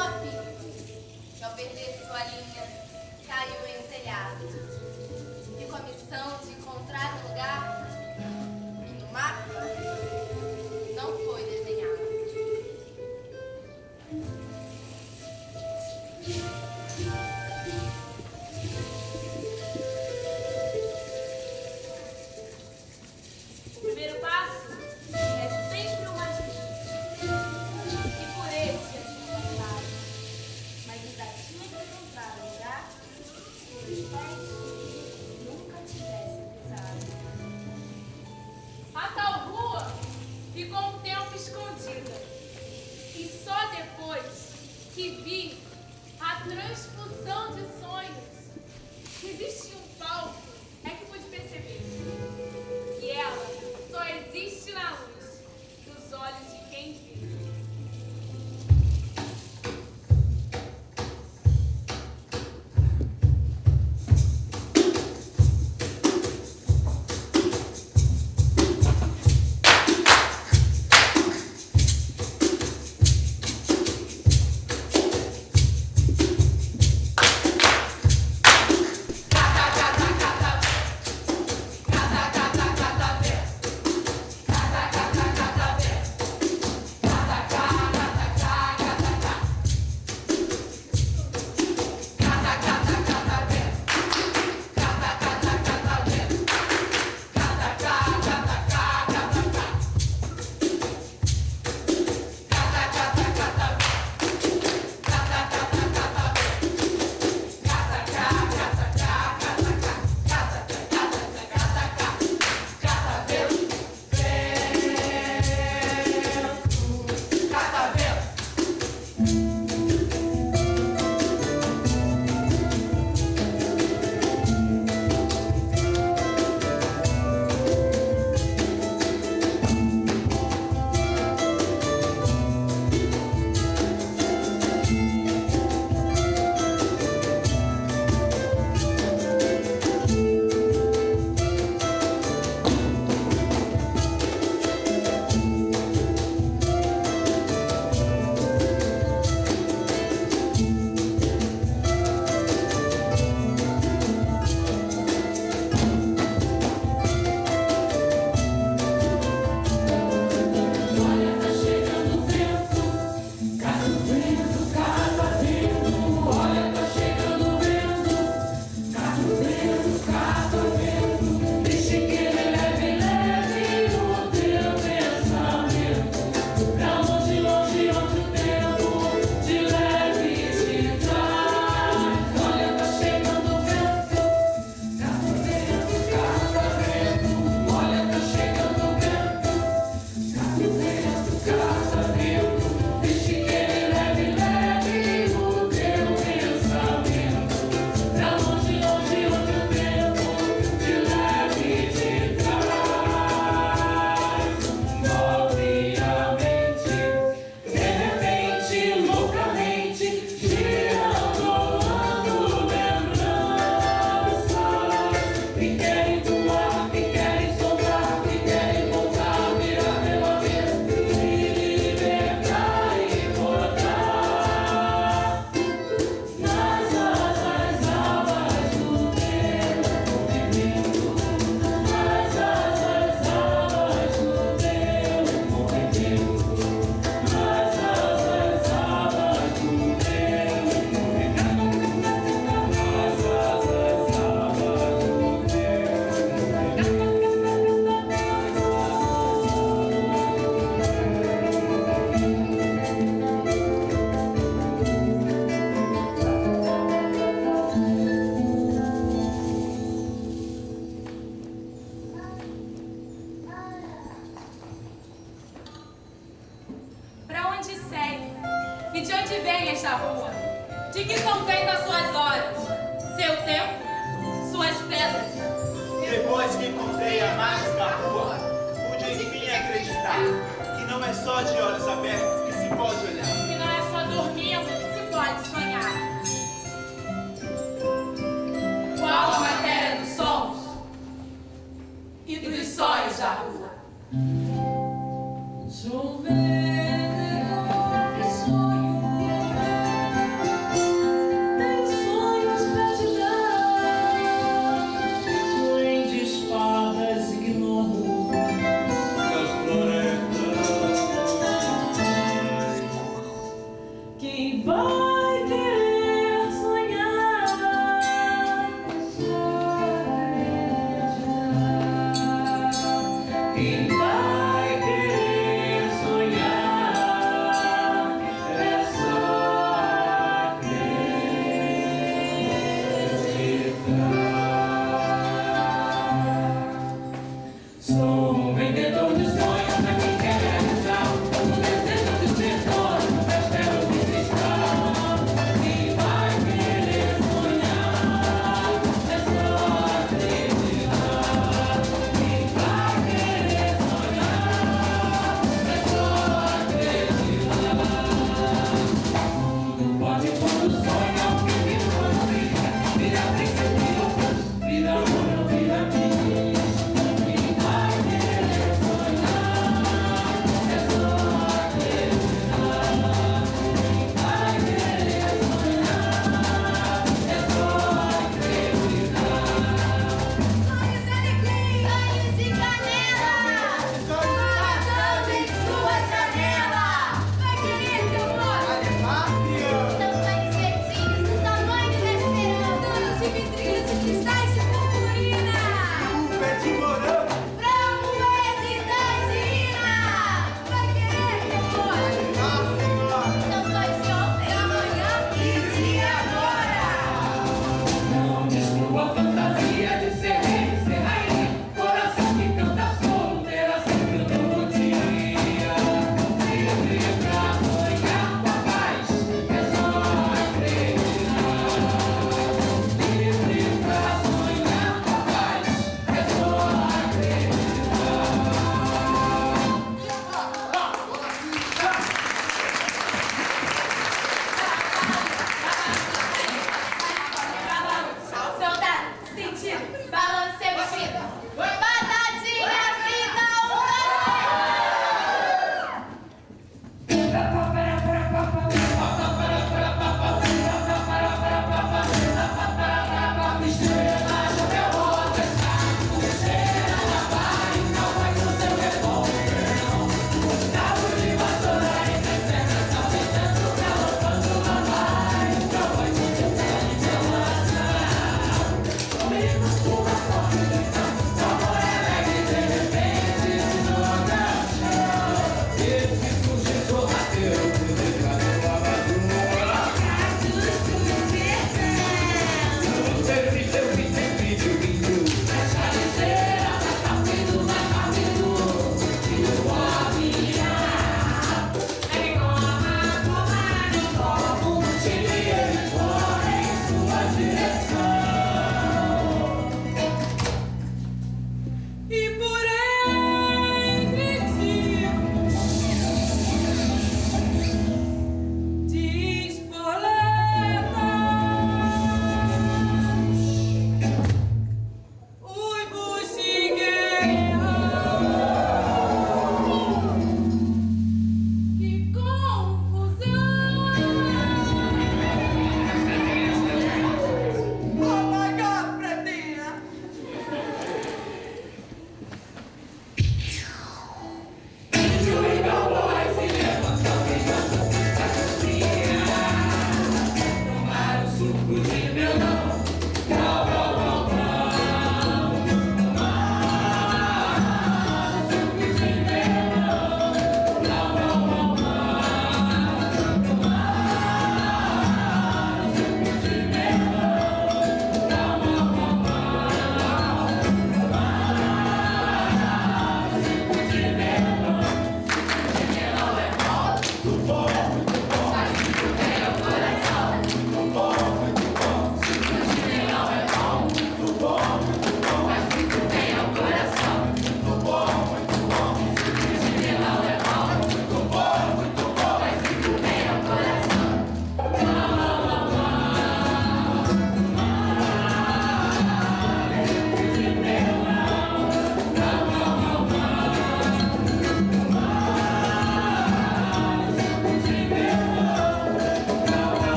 sua filha, que ao perder sua linha, caiu em telhado. E a missão de encontrar um lugar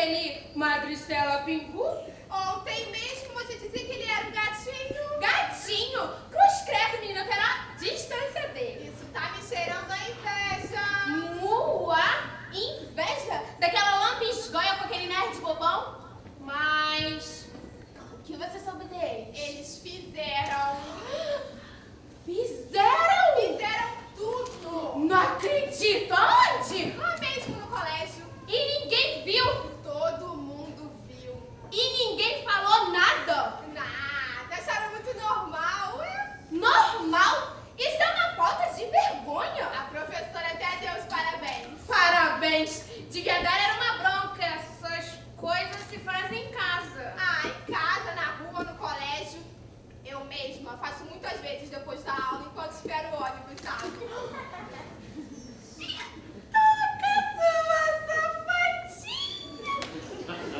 Aquele Madristela Pingu? Ontem mesmo você dizia que ele era um gatinho. Gatinho! Cruz credo, menina, eu quero a distância dele. Isso tá me cheirando a inveja. Mua! Inveja daquela lambisgoia com aquele nerd bobão? Mas. O que você soube deles? Eles fizeram. Fizeram! Fizeram tudo. Não acredito! Aonde? Lá mesmo no colégio. E ninguém viu! Todo mundo viu. E ninguém falou nada! Nada. Acharam muito normal. Ué, Normal? Isso é uma falta de vergonha! A professora até deu os parabéns. Parabéns! Devia dar era uma bronca. Essas coisas se fazem em casa. Ah, em casa, na rua, no colégio. Eu mesma faço muitas vezes depois da aula enquanto espero o ônibus, sabe?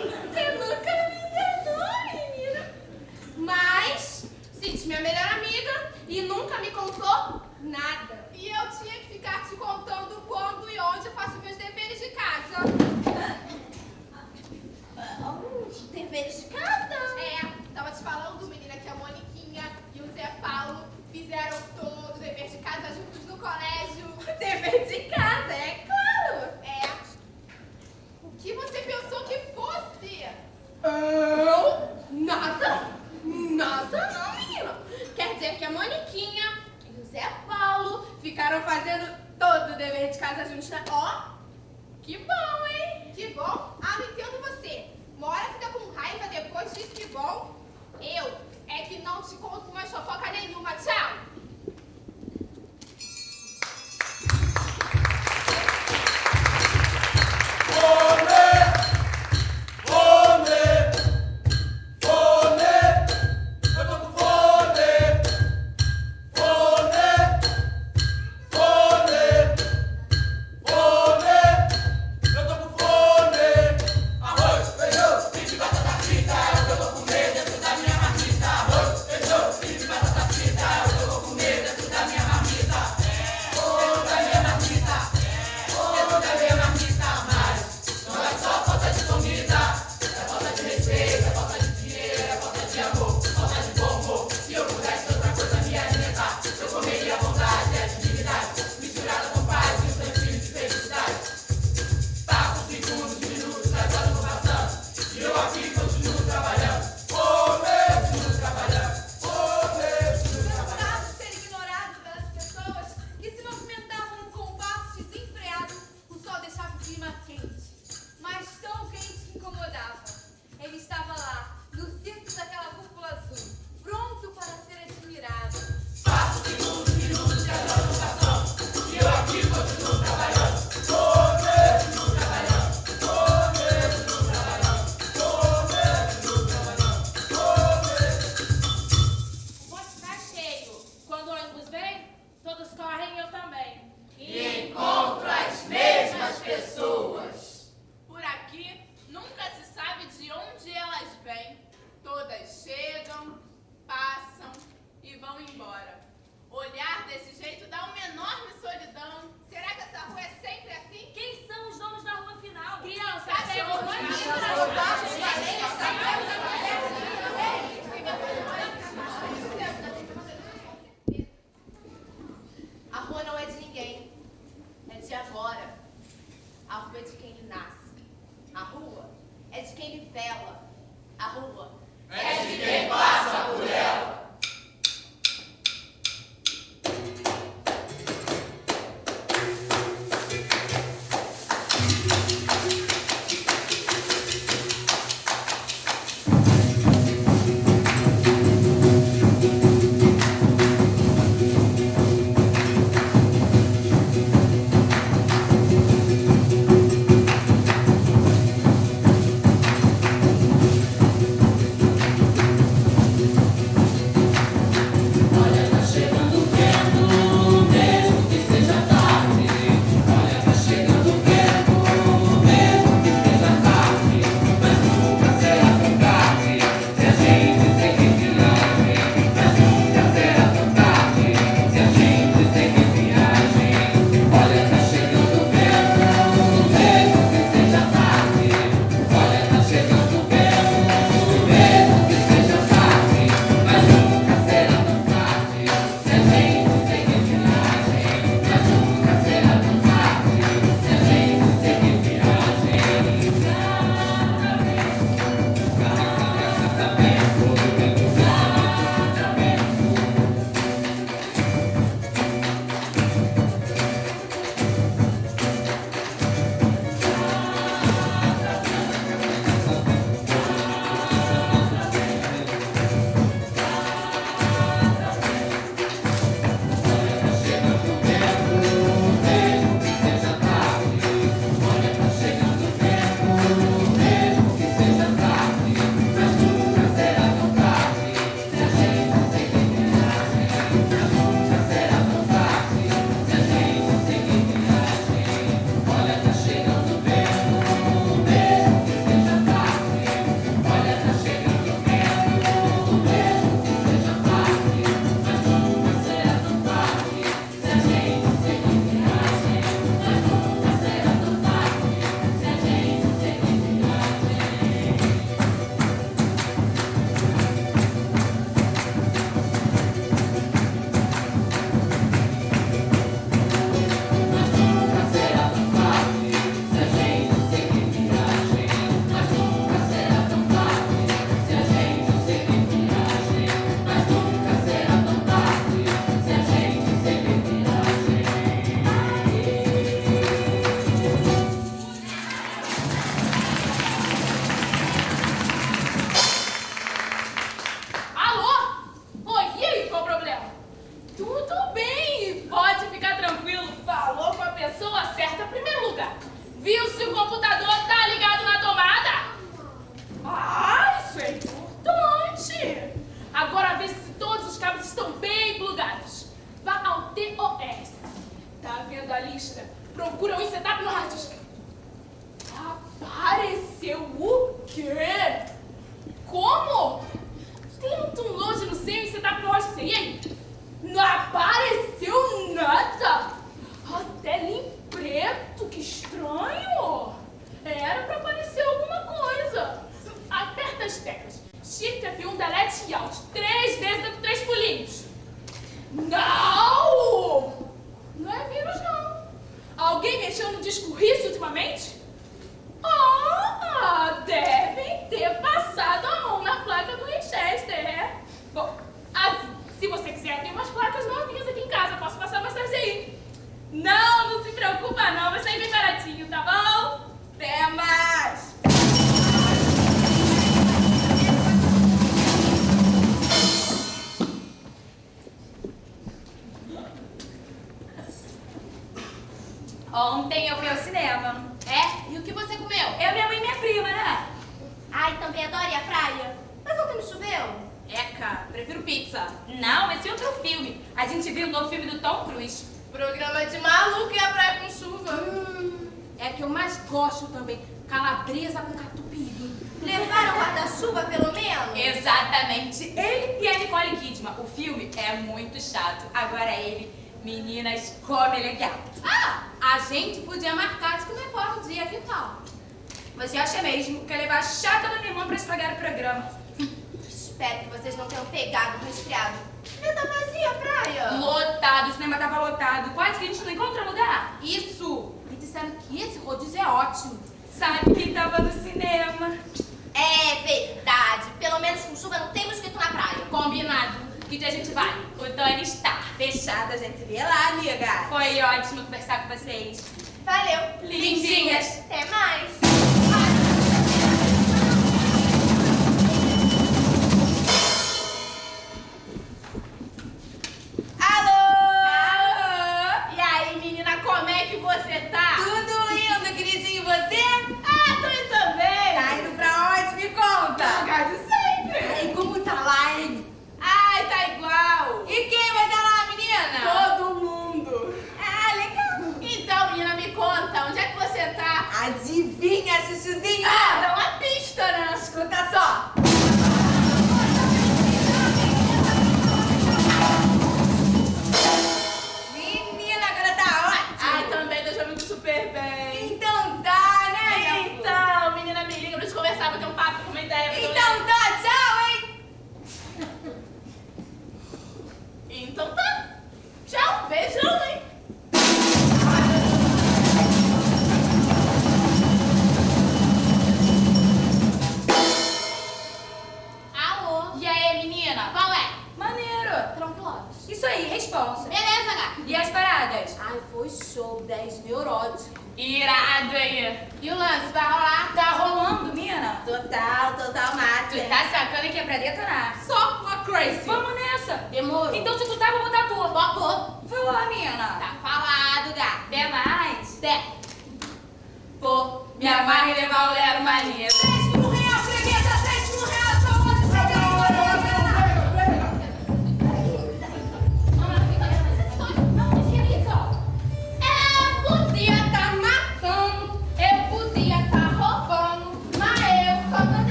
Você nunca me enganou, menina. Mas, Cid, minha melhor amiga, e nunca me contou nada. E eu tinha que ficar te contando quando e onde eu faço meus deveres de casa. Os deveres de casa? É, tava te falando, menina, que a Moniquinha e o Zé Paulo fizeram todo o dever de casa juntos no colégio. Dever de casa, é claro. É. Que você pensou que fosse? Eu? Nada? Nada não, menina. Quer dizer que a Moniquinha e o Zé Paulo ficaram fazendo todo o dever de casa juntos. né? Ó, que bom, hein? Que bom. Ah, não entendo você.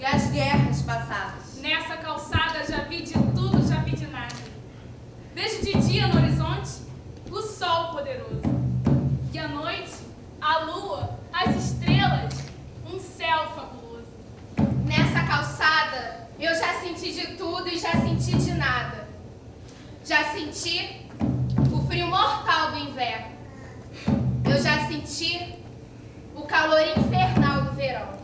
e as guerras passadas. Nessa calçada já vi de tudo, já vi de nada. Vejo de dia no horizonte o sol poderoso, e à noite a lua, as estrelas, um céu fabuloso. Nessa calçada eu já senti de tudo e já senti de nada. Já senti o frio mortal do inverno. Eu já senti o calor infernal do verão.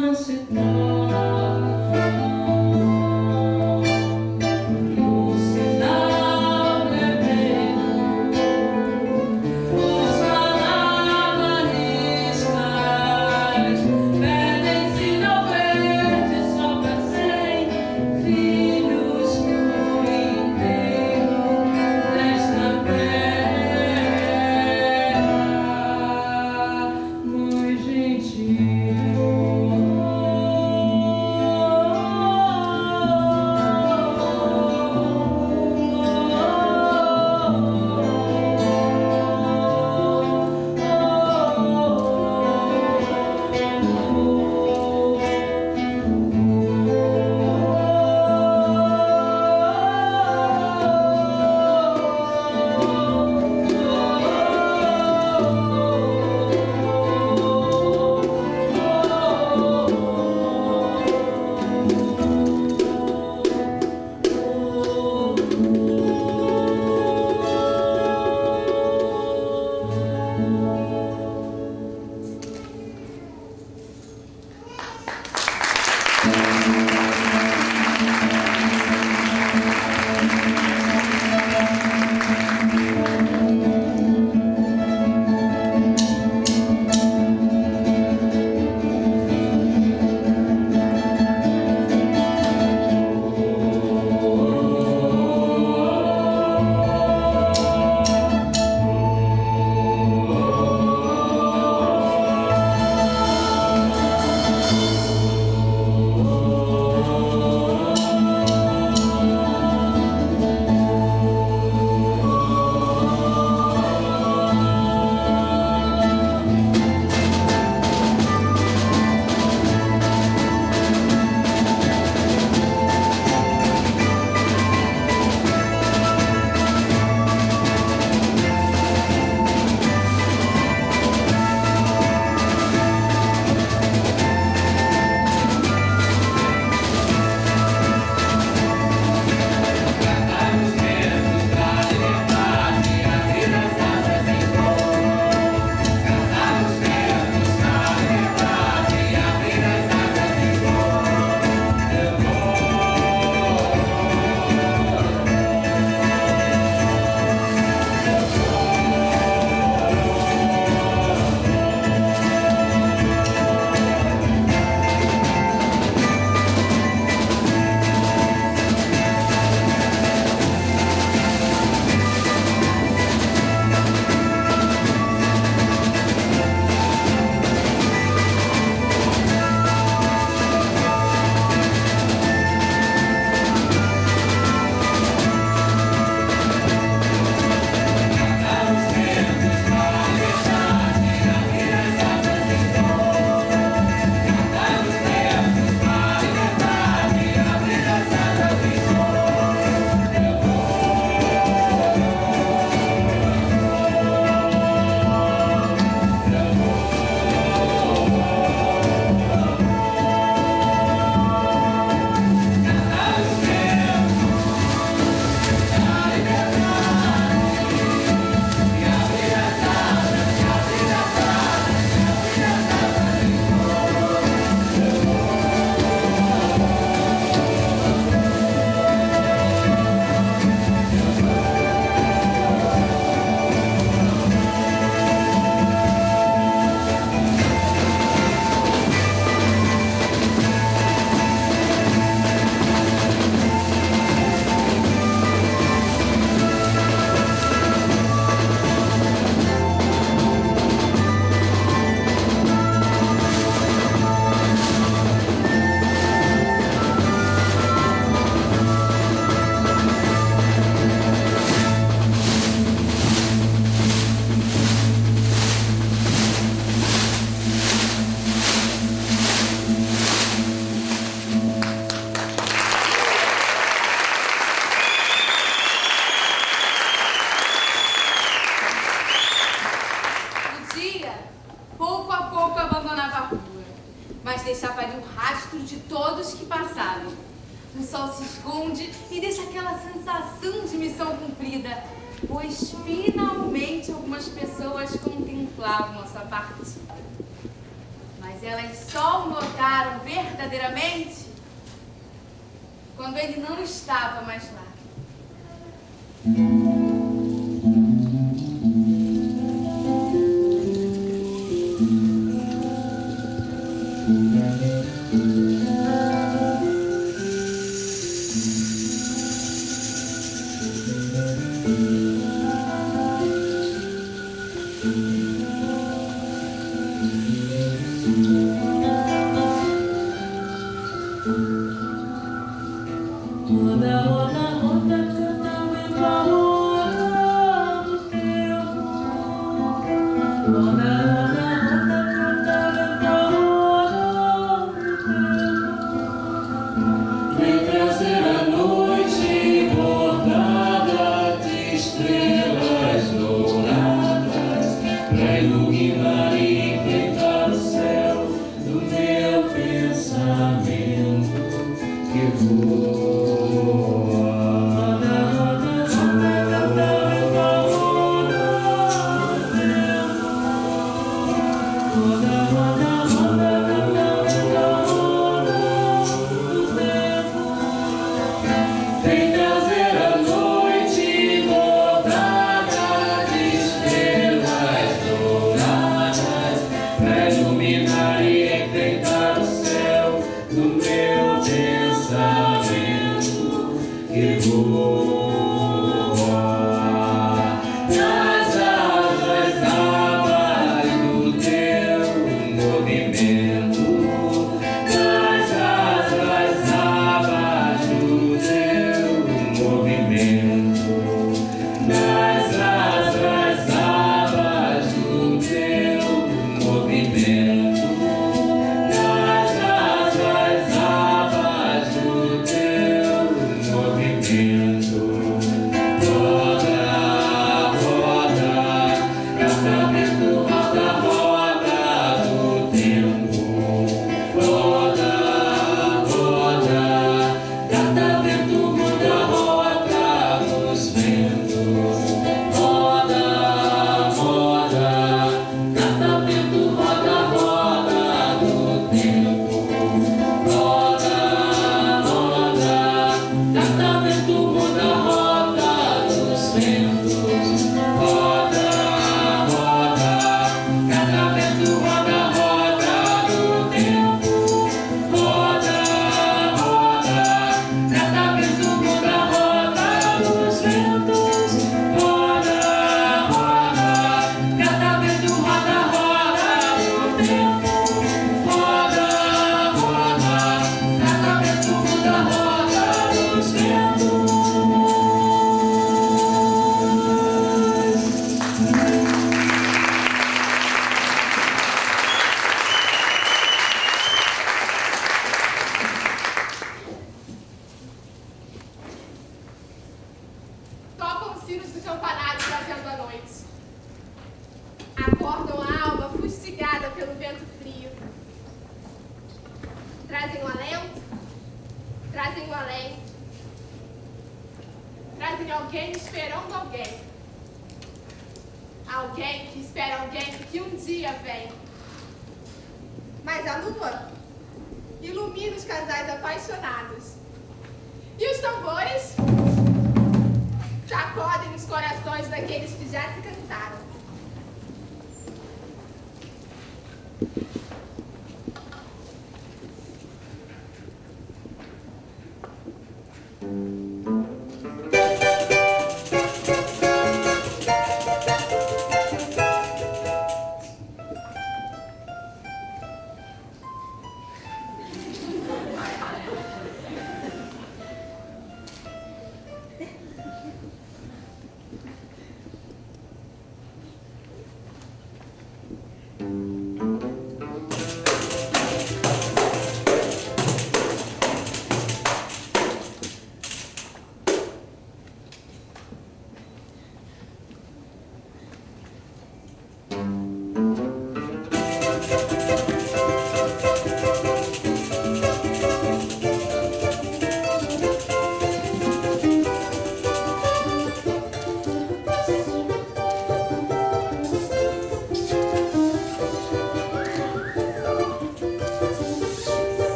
Oh